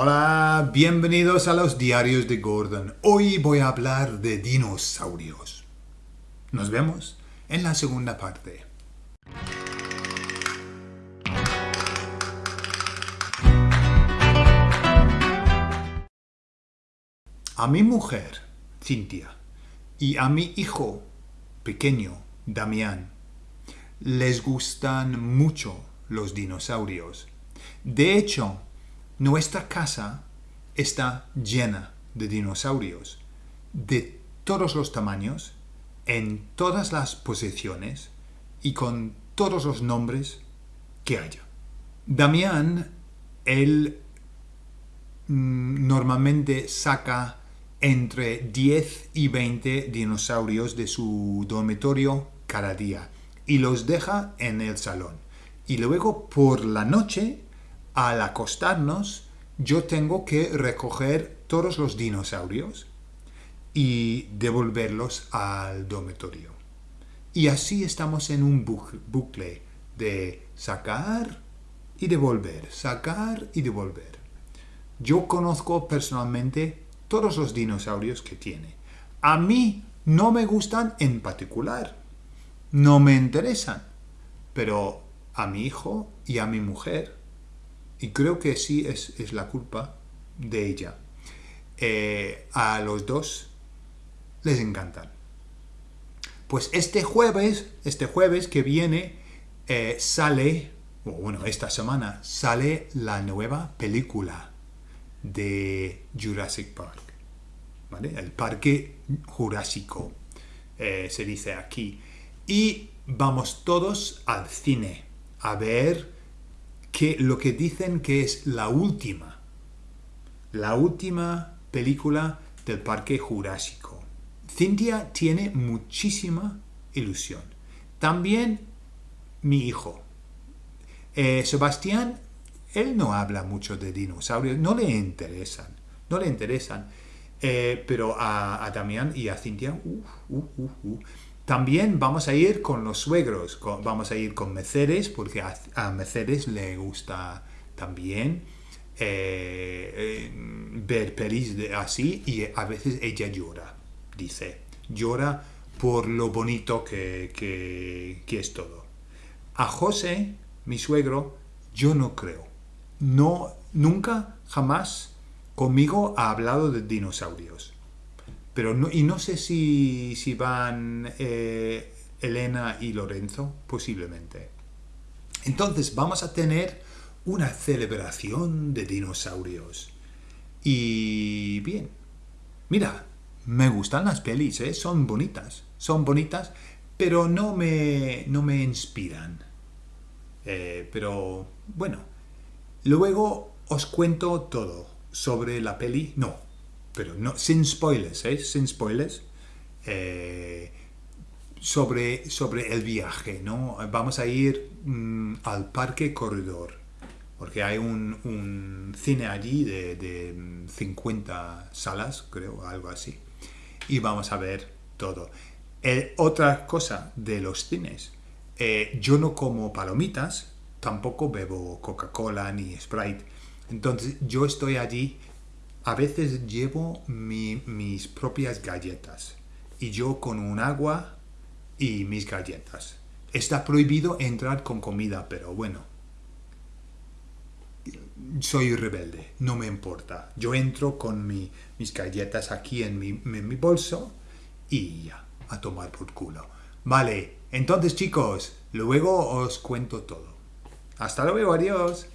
Hola, bienvenidos a los diarios de Gordon. Hoy voy a hablar de dinosaurios. Nos vemos en la segunda parte. A mi mujer, Cintia, y a mi hijo pequeño, Damián, les gustan mucho los dinosaurios. De hecho, nuestra casa está llena de dinosaurios, de todos los tamaños, en todas las posiciones y con todos los nombres que haya. Damián, él mm, normalmente saca entre 10 y 20 dinosaurios de su dormitorio cada día y los deja en el salón. Y luego por la noche al acostarnos yo tengo que recoger todos los dinosaurios y devolverlos al dormitorio. Y así estamos en un bucle de sacar y devolver, sacar y devolver. Yo conozco personalmente todos los dinosaurios que tiene. A mí no me gustan en particular, no me interesan, pero a mi hijo y a mi mujer y creo que sí es, la culpa de ella. Eh, a los dos les encantan. Pues este jueves, este jueves que viene, eh, sale, bueno, esta semana, sale la nueva película de Jurassic Park. El parque jurásico, eh, se dice aquí. Y vamos todos al cine a ver que lo que dicen que es la última, la última película del Parque Jurásico. Cintia tiene muchísima ilusión. También mi hijo. Eh, Sebastián, él no habla mucho de dinosaurios, no le interesan, no le interesan. Eh, pero a, Damián y a Cintia, uh, uh, uh, también vamos a ir con los suegros, vamos a ir con Mercedes, porque a, Mercedes le gusta también eh, eh, ver pelis así y a veces ella llora, dice, llora por lo bonito que, que es todo. A José, mi suegro, yo no creo. No, nunca, jamás conmigo ha hablado de dinosaurios pero no, y no sé si, van eh, Elena y Lorenzo, posiblemente. Entonces vamos a tener una celebración de dinosaurios. Y bien, mira, me gustan las pelis, ¿eh? son bonitas, son bonitas, pero no me, no me inspiran. Eh, pero bueno, luego os cuento todo sobre la peli, no, pero no, sin spoilers, ¿eh? sin spoilers, eh, sobre, sobre el viaje, ¿no? Vamos a ir mm, al Parque Corredor, porque hay un, cine allí de, 50 salas, creo, algo así, y vamos a ver todo. Eh, otra cosa de los cines, yo no como palomitas, tampoco bebo Coca-Cola ni Sprite, entonces yo estoy allí a veces llevo mis propias galletas y yo con un agua y mis galletas. Está prohibido entrar con comida, pero bueno. Soy rebelde, no me importa. Yo entro con mis galletas aquí en mi, en mi bolso y ya, a tomar por culo. Vale, entonces chicos, luego os cuento todo. Hasta luego, adiós.